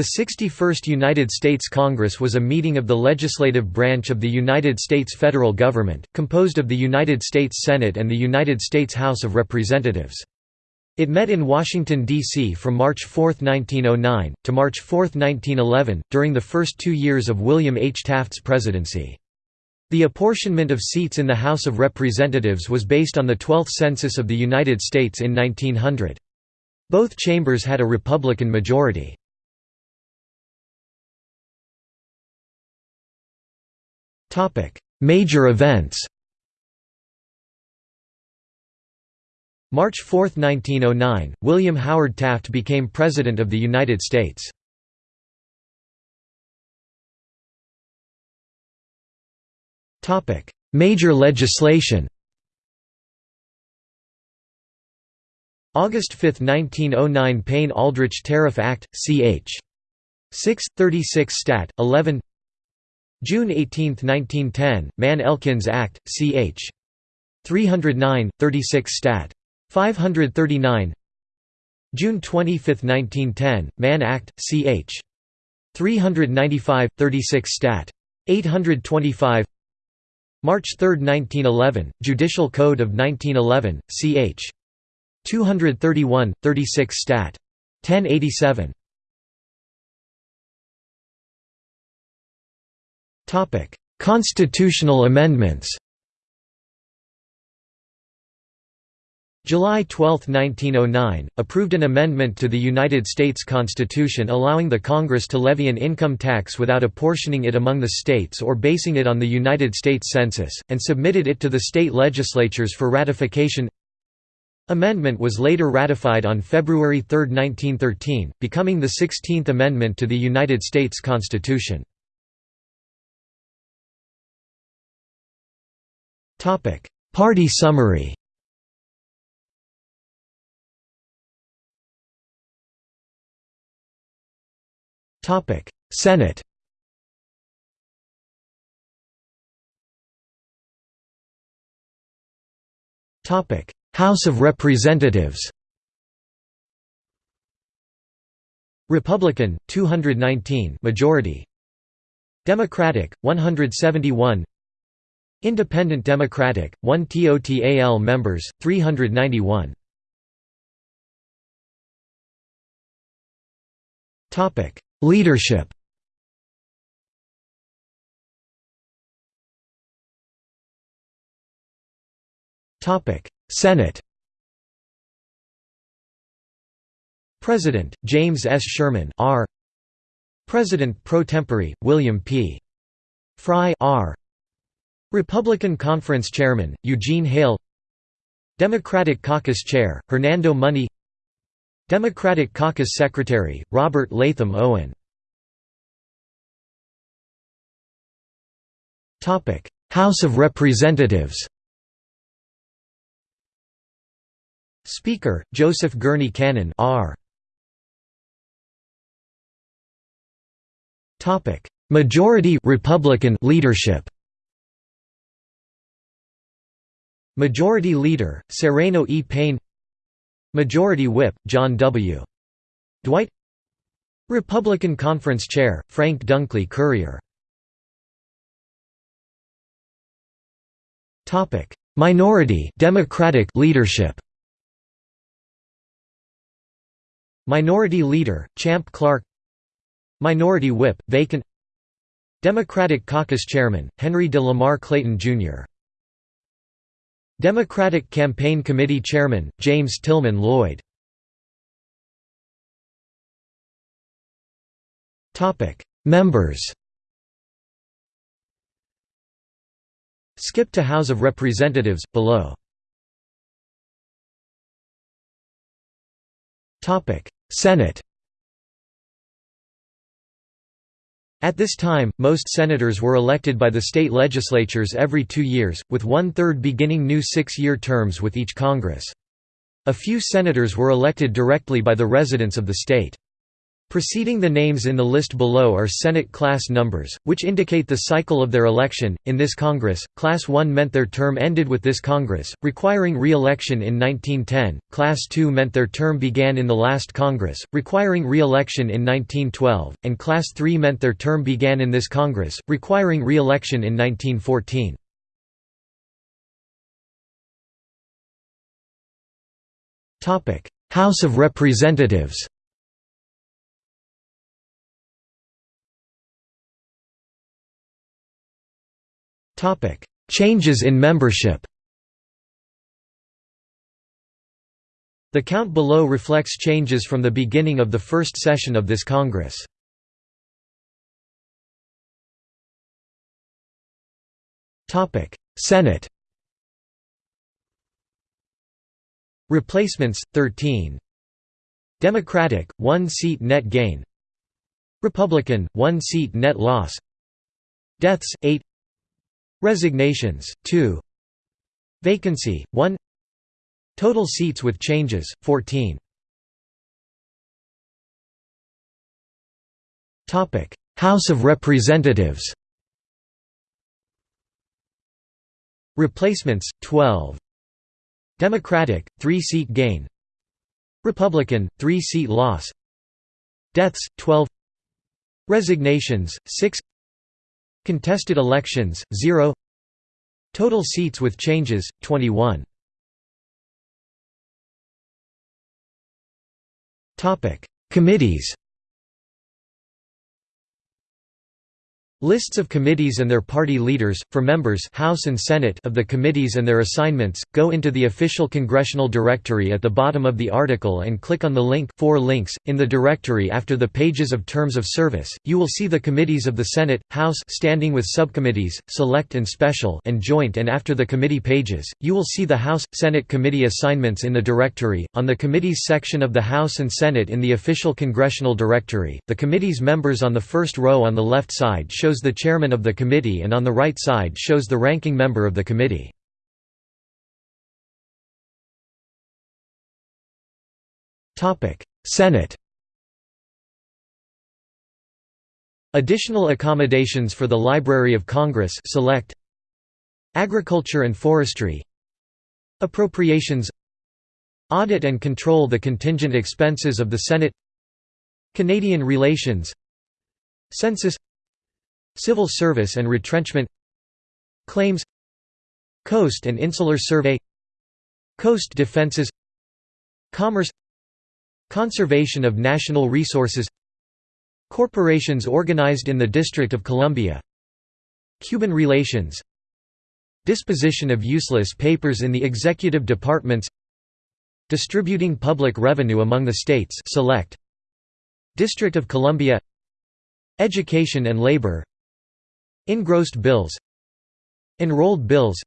The 61st United States Congress was a meeting of the legislative branch of the United States federal government, composed of the United States Senate and the United States House of Representatives. It met in Washington, D.C. from March 4, 1909, to March 4, 1911, during the first two years of William H. Taft's presidency. The apportionment of seats in the House of Representatives was based on the 12th Census of the United States in 1900. Both chambers had a Republican majority. Major events March 4, 1909, William Howard Taft became President of the United States. Major legislation August 5, 1909 Payne-Aldrich Tariff Act, ch. 6, 36 Stat. 11 June 18, 1910, Mann-Elkins Act, ch. 309, 36 Stat. 539 June 25, 1910, Mann Act, ch. 395, 36 Stat. 825 March 3, 1911, Judicial Code of 1911, ch. 231, 36 Stat. 1087 Constitutional amendments July 12, 1909, approved an amendment to the United States Constitution allowing the Congress to levy an income tax without apportioning it among the states or basing it on the United States Census, and submitted it to the state legislatures for ratification. Amendment was later ratified on February 3, 1913, becoming the 16th Amendment to the United States Constitution. Topic: Party summary. Topic: Senate. Topic: House of Representatives. Republican 219 majority Democratic 171 Independent Democratic, 1 TOTAL members, 391 Topic: Leadership Topic: Senate President, James S. Sherman R. President pro tempore, William P. Frye R. Republican Conference Chairman, Eugene Hale. Democratic Caucus Chair, Hernando Money. Democratic Caucus Secretary, Robert Latham Owen. House of Representatives. Speaker, Joseph Gurney Cannon R. Majority Republican leadership Majority Leader, Sereno E. Payne Majority Whip, John W. Dwight Republican Conference Chair, Frank Dunklee Currier Minority Democratic leadership Minority Leader, Champ Clark Minority Whip, vacant Democratic Caucus Chairman, Henry de Lamar Clayton, Jr. Democratic Campaign Committee Chairman, James Tillman Lloyd. Members Skip to House of Representatives, below. Senate At this time, most senators were elected by the state legislatures every two years, with one-third beginning new six-year terms with each Congress. A few senators were elected directly by the residents of the state. Preceding the names in the list below are Senate class numbers, which indicate the cycle of their election. In this Congress, Class 1 meant their term ended with this Congress, requiring re election in 1910, Class 2 meant their term began in the last Congress, requiring re election in 1912, and Class 3 meant their term began in this Congress, requiring re election in 1914. House of Representatives Changes in membership The count below reflects changes from the beginning of the first session of this Congress. Senate Replacements 13 Democratic 1 seat net gain. Republican 1 seat net loss. Deaths 8 Resignations, 2 Vacancy, 1 Total seats with changes, 14 House of Representatives. Replacements, 12 Democratic, 3-seat gain. Republican, 3-seat loss. Deaths, 12 Resignations, 6 Contested elections, 0 Total seats with changes, 21 Committees Lists of committees and their party leaders, for members House and Senate of the committees and their assignments, go into the official congressional directory at the bottom of the article and click on the link four links. in the directory after the pages of terms of service, you will see the committees of the Senate, House standing with subcommittees, select and special and joint and after the committee pages, you will see the House, Senate committee assignments in the directory, on the committees section of the House and Senate in the official congressional directory, the committee's members on the first row on the left side show shows the chairman of the committee and on the right side shows the ranking member of the committee. Senate. Additional accommodations for the Library of Congress select. Agriculture and Forestry. Appropriations. Audit and control the contingent expenses of the Senate. Canadian relations. Census Civil Service and Retrenchment Claims Coast and Insular Survey Coast Defenses Commerce Conservation of National Resources Corporations organized in the District of Columbia Cuban relations Disposition of useless papers in the executive departments Distributing public revenue among the states select District of Columbia Education and labor Engrossed bills Enrolled bills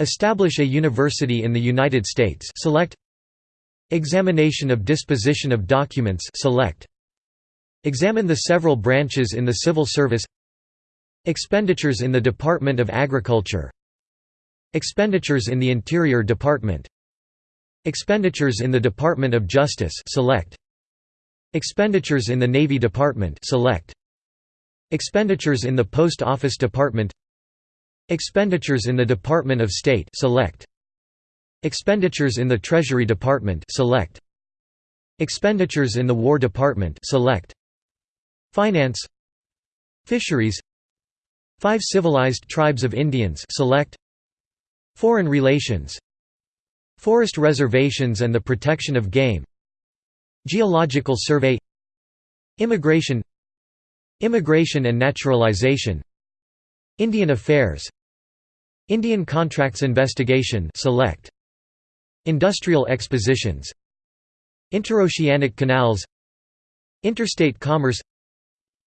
Establish a university in the United States select Examination of disposition of documents select Examine the several branches in the civil service Expenditures in the Department of Agriculture Expenditures in the Interior Department Expenditures in the Department of Justice select Expenditures in the Navy Department select Expenditures in the Post Office Department. Expenditures in the Department of State select. Expenditures in the Treasury Department select. Expenditures in the War Department select. Finance. Fisheries. Five civilized tribes of Indians select. Foreign relations. Forest reservations and the protection of game. Geological survey. Immigration Immigration and Naturalization. Indian Affairs. Indian Contracts Investigation select. Industrial Expositions. Interoceanic Canals. Interstate Commerce.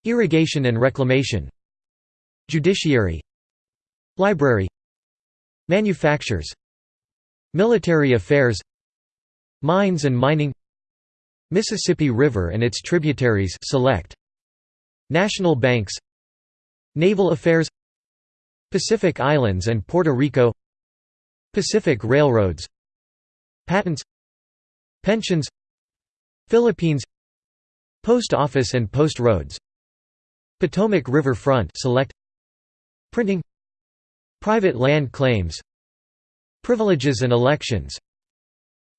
Irrigation and Reclamation. Judiciary. Library. Manufactures. Military Affairs. Mines and Mining. Mississippi River and its tributaries select National banks Naval affairs Pacific Islands and Puerto Rico Pacific Railroads Patents Pensions Philippines Post Office and Post Roads Potomac River Front select Printing Private land claims Privileges and elections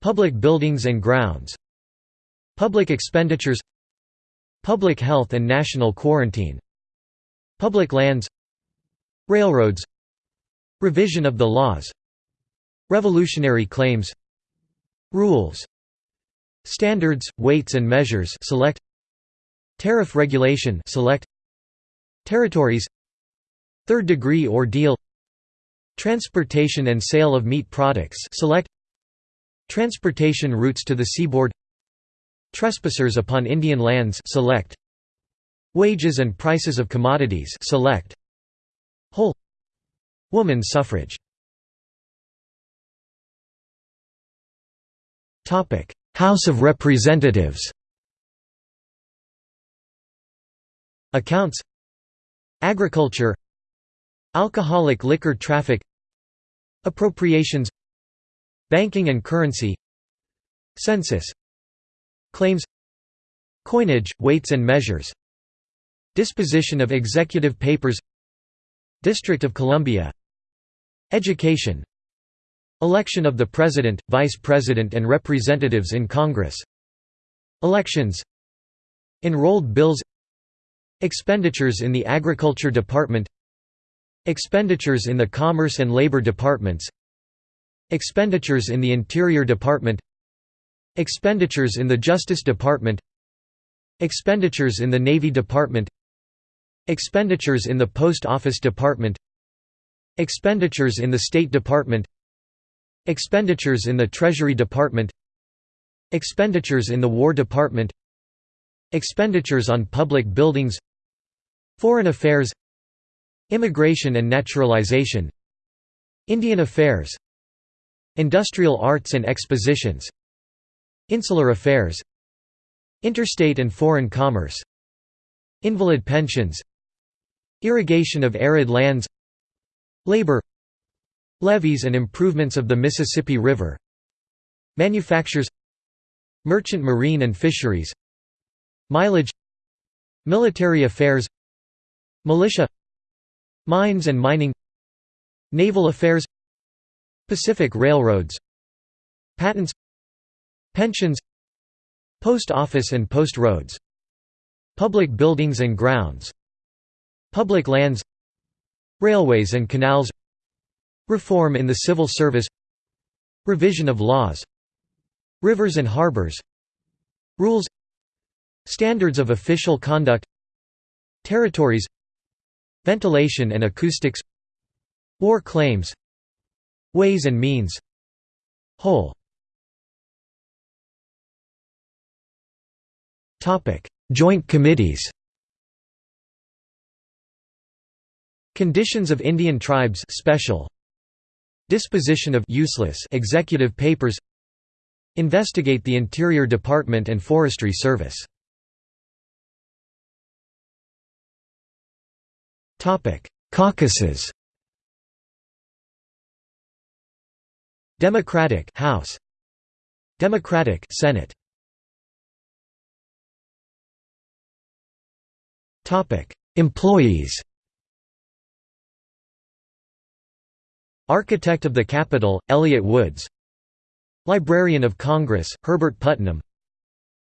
Public buildings and grounds Public expenditures Public health and national quarantine Public lands Railroads Revision of the laws Revolutionary claims Rules Standards, weights and measures select Tariff regulation select Territories Third degree ordeal Transportation and sale of meat products select Transportation routes to the seaboard Trespassers upon Indian lands select. Wages and prices of commodities select. Whole. Woman suffrage. House of Representatives. Accounts. Agriculture. Alcoholic liquor traffic. Appropriations. Banking and currency. Census Claims Coinage, weights and measures Disposition of executive papers District of Columbia Education Election of the President, Vice President and Representatives in Congress Elections Enrolled bills Expenditures in the Agriculture Department Expenditures in the Commerce and Labor Departments Expenditures in the Interior Department Expenditures in the Justice Department Expenditures in the Navy Department Expenditures in the Post Office Department Expenditures in the State Department Expenditures in the Treasury Department Expenditures in the War Department Expenditures on public buildings Foreign Affairs Immigration and Naturalization Indian Affairs Industrial Arts and Expositions Insular Affairs Interstate and Foreign Commerce Invalid Pensions Irrigation of arid lands Labor Levees and improvements of the Mississippi River Manufactures Merchant Marine and Fisheries Mileage Military Affairs Militia Mines and mining Naval affairs Pacific Railroads Patents Pensions Post Office and Post Roads Public buildings and grounds Public lands Railways and canals Reform in the civil service Revision of laws Rivers and harbors Rules Standards of official conduct Territories Ventilation and acoustics War claims Ways and means. Whole Joint committees Conditions of Indian tribes special Disposition of useless executive papers Investigate the Interior Department and Forestry Service Topic: Caucuses. Democratic House. Democratic Senate. Employees. Architect of the Capitol, Elliott Woods Librarian of Congress, Herbert Putnam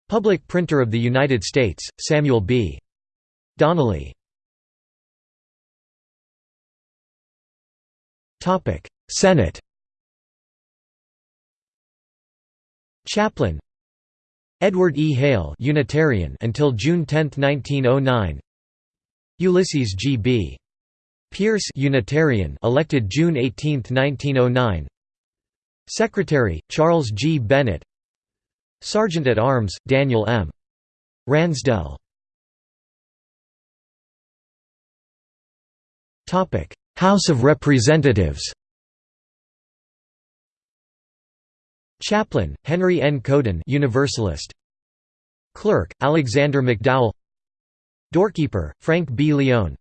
Public Printer of the United States, Samuel B. Donnelly Topic: Senate. Chaplain. Edward E. Hale, Unitarian until June 10, 1909. Ulysses G. B. Pierce, Unitarian, elected June 18, 1909. Secretary: Charles G. Bennett. Sergeant at Arms: Daniel M. Ransdell. House of Representatives Chaplain, Henry N. Couden Universalist. Clerk, Alexander McDowell Doorkeeper, Frank B. Leone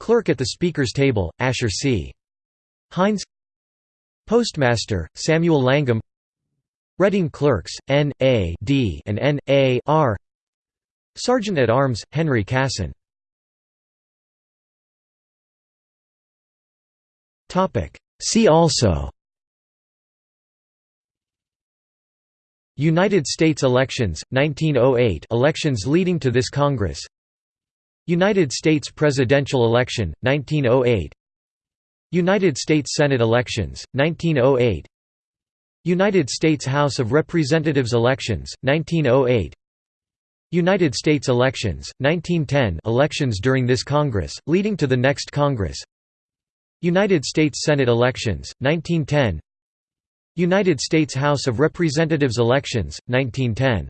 Clerk at the Speaker's Table, Asher C. Hines Postmaster, Samuel Langham Reading Clerks, N. A. D. and N. A. R. Sergeant at Arms, Henry Casson See also United States elections, 1908 elections leading to this Congress United States presidential election, 1908 United States Senate elections, 1908 United States House of Representatives elections, 1908 United States elections, 1910 elections during this Congress, leading to the next Congress. United States Senate elections, 1910 United States House of Representatives elections, 1910